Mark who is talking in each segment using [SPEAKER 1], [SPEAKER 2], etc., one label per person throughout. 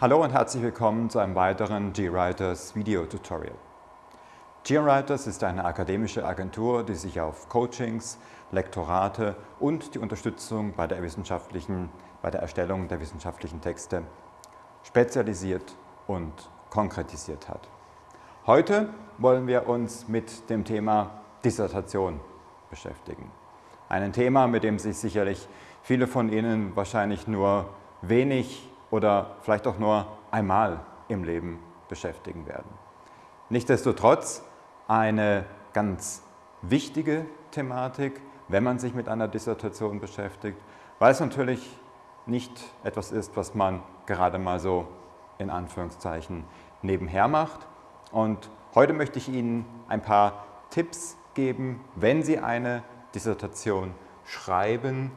[SPEAKER 1] Hallo und herzlich willkommen zu einem weiteren GWriters Video-Tutorial. GWriters ist eine akademische Agentur, die sich auf Coachings, Lektorate und die Unterstützung bei der, wissenschaftlichen, bei der Erstellung der wissenschaftlichen Texte spezialisiert und konkretisiert hat. Heute wollen wir uns mit dem Thema Dissertation beschäftigen. Ein Thema, mit dem sich sicherlich viele von Ihnen wahrscheinlich nur wenig oder vielleicht auch nur einmal im Leben beschäftigen werden. Nichtsdestotrotz eine ganz wichtige Thematik, wenn man sich mit einer Dissertation beschäftigt, weil es natürlich nicht etwas ist, was man gerade mal so in Anführungszeichen nebenher macht. Und heute möchte ich Ihnen ein paar Tipps geben, wenn Sie eine Dissertation schreiben,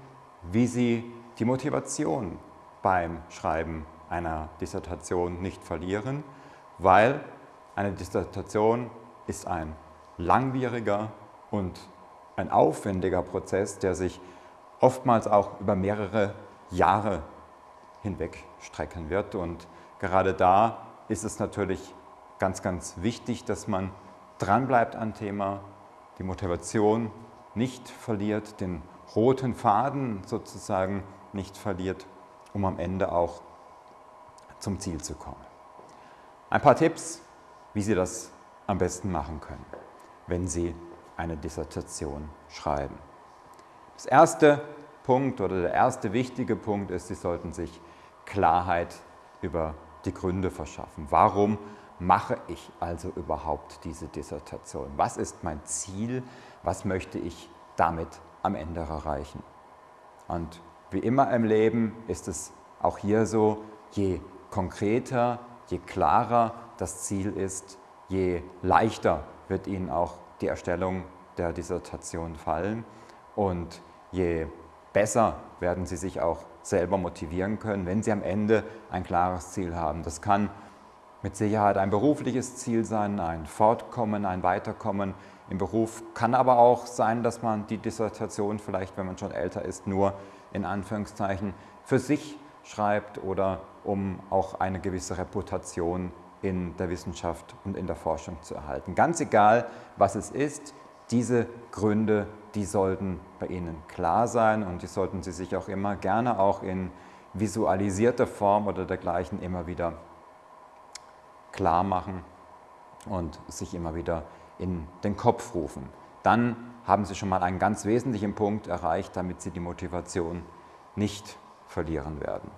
[SPEAKER 1] wie Sie die Motivation beim Schreiben einer Dissertation nicht verlieren, weil eine Dissertation ist ein langwieriger und ein aufwendiger Prozess, der sich oftmals auch über mehrere Jahre hinweg strecken wird. Und gerade da ist es natürlich ganz, ganz wichtig, dass man dranbleibt am Thema, die Motivation nicht verliert, den roten Faden sozusagen nicht verliert um am Ende auch zum Ziel zu kommen. Ein paar Tipps, wie Sie das am besten machen können, wenn Sie eine Dissertation schreiben. Das erste Punkt oder der erste wichtige Punkt ist, Sie sollten sich Klarheit über die Gründe verschaffen. Warum mache ich also überhaupt diese Dissertation? Was ist mein Ziel? Was möchte ich damit am Ende erreichen? Und wie immer im Leben ist es auch hier so, je konkreter, je klarer das Ziel ist, je leichter wird Ihnen auch die Erstellung der Dissertation fallen und je besser werden Sie sich auch selber motivieren können, wenn Sie am Ende ein klares Ziel haben. Das kann mit Sicherheit ein berufliches Ziel sein, ein Fortkommen, ein Weiterkommen im Beruf. Kann aber auch sein, dass man die Dissertation vielleicht, wenn man schon älter ist, nur in Anführungszeichen für sich schreibt oder um auch eine gewisse Reputation in der Wissenschaft und in der Forschung zu erhalten. Ganz egal, was es ist, diese Gründe, die sollten bei Ihnen klar sein und die sollten Sie sich auch immer gerne auch in visualisierter Form oder dergleichen immer wieder klar machen und sich immer wieder in den Kopf rufen. Dann haben Sie schon mal einen ganz wesentlichen Punkt erreicht, damit Sie die Motivation nicht verlieren werden.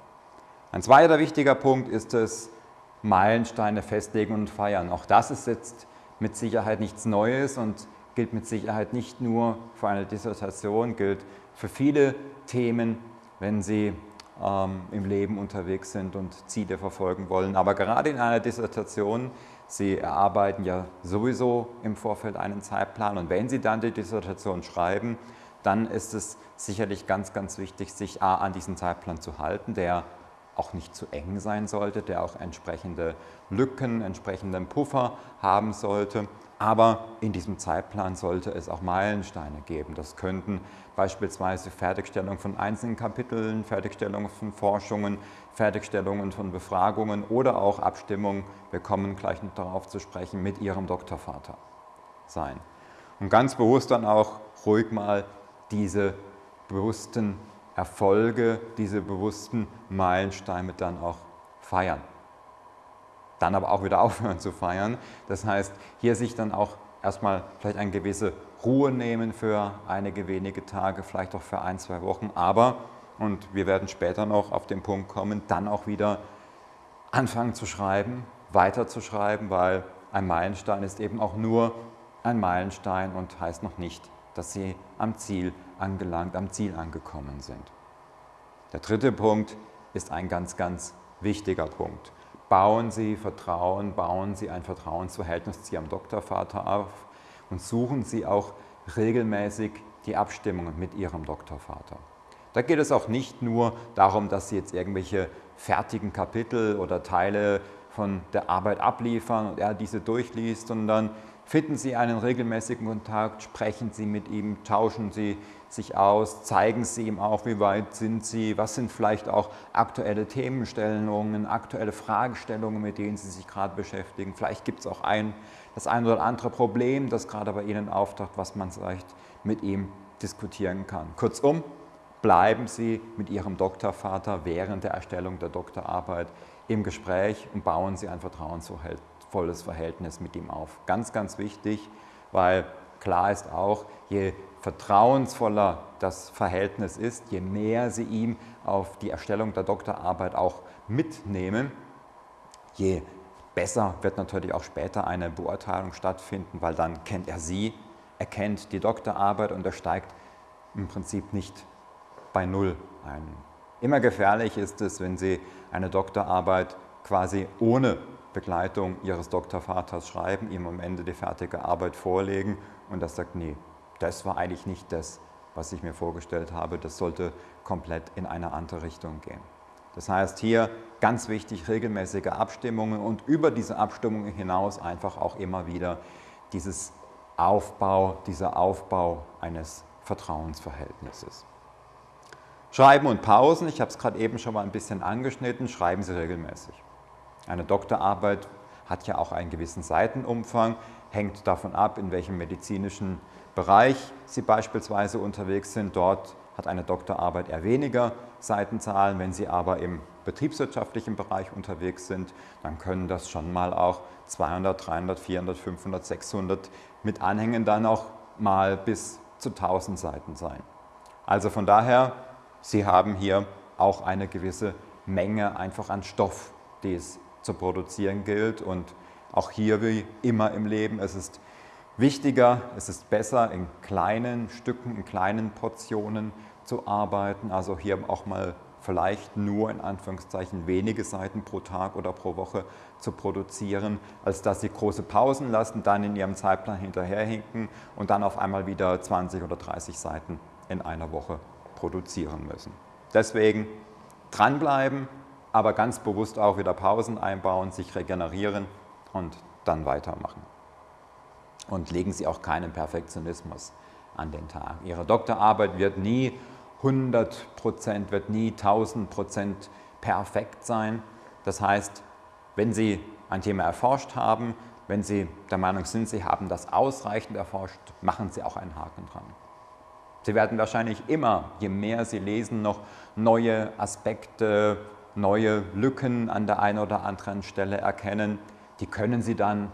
[SPEAKER 1] Ein zweiter wichtiger Punkt ist es, Meilensteine festlegen und feiern. Auch das ist jetzt mit Sicherheit nichts Neues und gilt mit Sicherheit nicht nur für eine Dissertation, gilt für viele Themen, wenn Sie ähm, im Leben unterwegs sind und Ziele verfolgen wollen. Aber gerade in einer Dissertation Sie erarbeiten ja sowieso im Vorfeld einen Zeitplan. Und wenn Sie dann die Dissertation schreiben, dann ist es sicherlich ganz, ganz wichtig, sich A, an diesen Zeitplan zu halten, der auch nicht zu eng sein sollte, der auch entsprechende Lücken, entsprechenden Puffer haben sollte aber in diesem Zeitplan sollte es auch Meilensteine geben. Das könnten beispielsweise Fertigstellung von einzelnen Kapiteln, Fertigstellung von Forschungen, Fertigstellungen von Befragungen oder auch Abstimmung, wir kommen gleich noch darauf zu sprechen, mit Ihrem Doktorvater sein. Und ganz bewusst dann auch ruhig mal diese bewussten Erfolge, diese bewussten Meilensteine dann auch feiern dann aber auch wieder aufhören zu feiern. Das heißt, hier sich dann auch erstmal vielleicht eine gewisse Ruhe nehmen für einige wenige Tage, vielleicht auch für ein, zwei Wochen, aber, und wir werden später noch auf den Punkt kommen, dann auch wieder anfangen zu schreiben, weiter zu schreiben, weil ein Meilenstein ist eben auch nur ein Meilenstein und heißt noch nicht, dass Sie am Ziel angelangt, am Ziel angekommen sind. Der dritte Punkt ist ein ganz, ganz wichtiger Punkt bauen Sie Vertrauen, bauen Sie ein Vertrauensverhältnis zu Ihrem Doktorvater auf und suchen Sie auch regelmäßig die Abstimmungen mit Ihrem Doktorvater. Da geht es auch nicht nur darum, dass Sie jetzt irgendwelche fertigen Kapitel oder Teile von der Arbeit abliefern und er diese durchliest, sondern finden Sie einen regelmäßigen Kontakt, sprechen Sie mit ihm, tauschen Sie sich aus, zeigen Sie ihm auch, wie weit sind Sie, was sind vielleicht auch aktuelle Themenstellungen, aktuelle Fragestellungen, mit denen Sie sich gerade beschäftigen. Vielleicht gibt es auch ein, das ein oder andere Problem, das gerade bei Ihnen auftaucht, was man vielleicht mit ihm diskutieren kann. Kurzum, bleiben Sie mit Ihrem Doktorvater während der Erstellung der Doktorarbeit im Gespräch und bauen Sie ein vertrauensvolles Verhältnis mit ihm auf. Ganz, ganz wichtig, weil klar ist auch, je vertrauensvoller das Verhältnis ist, je mehr Sie ihm auf die Erstellung der Doktorarbeit auch mitnehmen, je besser wird natürlich auch später eine Beurteilung stattfinden, weil dann kennt er Sie, er kennt die Doktorarbeit und er steigt im Prinzip nicht bei Null ein. Immer gefährlich ist es, wenn Sie eine Doktorarbeit quasi ohne Begleitung Ihres Doktorvaters schreiben, ihm am Ende die fertige Arbeit vorlegen und er sagt, nee, das war eigentlich nicht das, was ich mir vorgestellt habe, das sollte komplett in eine andere Richtung gehen. Das heißt hier ganz wichtig regelmäßige Abstimmungen und über diese Abstimmungen hinaus einfach auch immer wieder dieses Aufbau, dieser Aufbau eines Vertrauensverhältnisses. Schreiben und Pausen, ich habe es gerade eben schon mal ein bisschen angeschnitten, schreiben Sie regelmäßig. Eine Doktorarbeit hat ja auch einen gewissen Seitenumfang, hängt davon ab, in welchem medizinischen Bereich Sie beispielsweise unterwegs sind. Dort hat eine Doktorarbeit eher weniger Seitenzahlen. Wenn Sie aber im betriebswirtschaftlichen Bereich unterwegs sind, dann können das schon mal auch 200, 300, 400, 500, 600 mit Anhängen dann auch mal bis zu 1000 Seiten sein. Also von daher, Sie haben hier auch eine gewisse Menge einfach an Stoff, die es zu produzieren gilt und auch hier wie immer im Leben, es ist wichtiger, es ist besser in kleinen Stücken, in kleinen Portionen zu arbeiten, also hier auch mal vielleicht nur in Anführungszeichen wenige Seiten pro Tag oder pro Woche zu produzieren, als dass Sie große Pausen lassen, dann in Ihrem Zeitplan hinterherhinken und dann auf einmal wieder 20 oder 30 Seiten in einer Woche produzieren müssen. Deswegen dranbleiben, aber ganz bewusst auch wieder Pausen einbauen, sich regenerieren und dann weitermachen. Und legen Sie auch keinen Perfektionismus an den Tag. Ihre Doktorarbeit wird nie 100 Prozent, wird nie 1000 Prozent perfekt sein. Das heißt, wenn Sie ein Thema erforscht haben, wenn Sie der Meinung sind, Sie haben das ausreichend erforscht, machen Sie auch einen Haken dran. Sie werden wahrscheinlich immer, je mehr Sie lesen, noch neue Aspekte, neue Lücken an der einen oder anderen Stelle erkennen. Die können Sie dann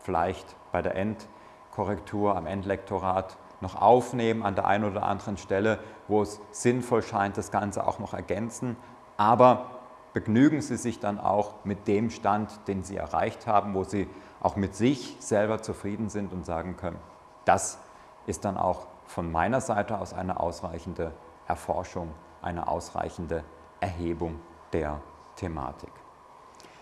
[SPEAKER 1] vielleicht bei der Endkorrektur am Endlektorat noch aufnehmen an der einen oder anderen Stelle, wo es sinnvoll scheint, das Ganze auch noch ergänzen. Aber begnügen Sie sich dann auch mit dem Stand, den Sie erreicht haben, wo Sie auch mit sich selber zufrieden sind und sagen können, das ist dann auch von meiner Seite aus eine ausreichende Erforschung, eine ausreichende Erhebung der Thematik.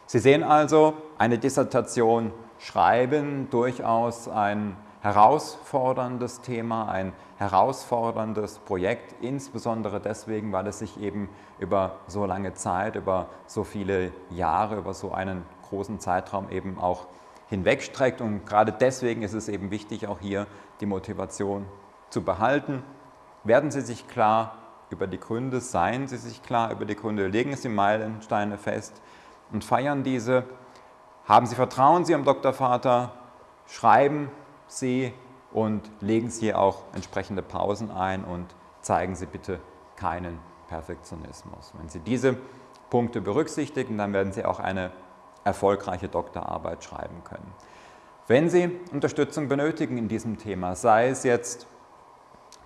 [SPEAKER 1] Sie sehen also, eine Dissertation schreiben durchaus ein herausforderndes Thema, ein herausforderndes Projekt, insbesondere deswegen, weil es sich eben über so lange Zeit, über so viele Jahre, über so einen großen Zeitraum eben auch hinwegstreckt. Und gerade deswegen ist es eben wichtig, auch hier die Motivation zu behalten. Werden Sie sich klar über die Gründe, seien Sie sich klar über die Gründe, legen Sie Meilensteine fest und feiern diese. Haben Sie Vertrauen Sie am Doktorvater, schreiben Sie und legen Sie auch entsprechende Pausen ein und zeigen Sie bitte keinen Perfektionismus. Wenn Sie diese Punkte berücksichtigen, dann werden Sie auch eine erfolgreiche Doktorarbeit schreiben können. Wenn Sie Unterstützung benötigen in diesem Thema, sei es jetzt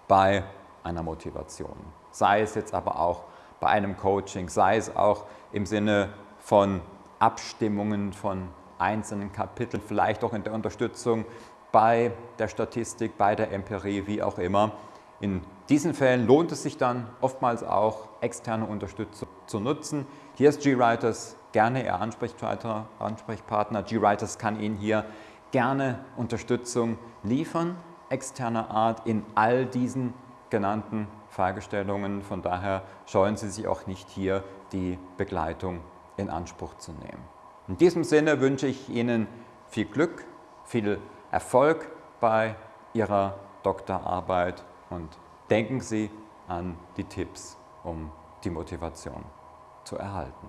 [SPEAKER 1] bei einer Motivation, sei es jetzt aber auch bei einem Coaching, sei es auch im Sinne von Abstimmungen von einzelnen Kapiteln, vielleicht auch in der Unterstützung bei der Statistik, bei der Empirie, wie auch immer. In diesen Fällen lohnt es sich dann oftmals auch, externe Unterstützung zu nutzen. Hier ist GWriters gerne Ihr Ansprechpartner. GWriters kann Ihnen hier gerne Unterstützung liefern, externer Art in all diesen genannten Fragestellungen. Von daher scheuen Sie sich auch nicht hier die Begleitung in Anspruch zu nehmen. In diesem Sinne wünsche ich Ihnen viel Glück, viel Erfolg bei Ihrer Doktorarbeit und denken Sie an die Tipps, um die Motivation zu erhalten.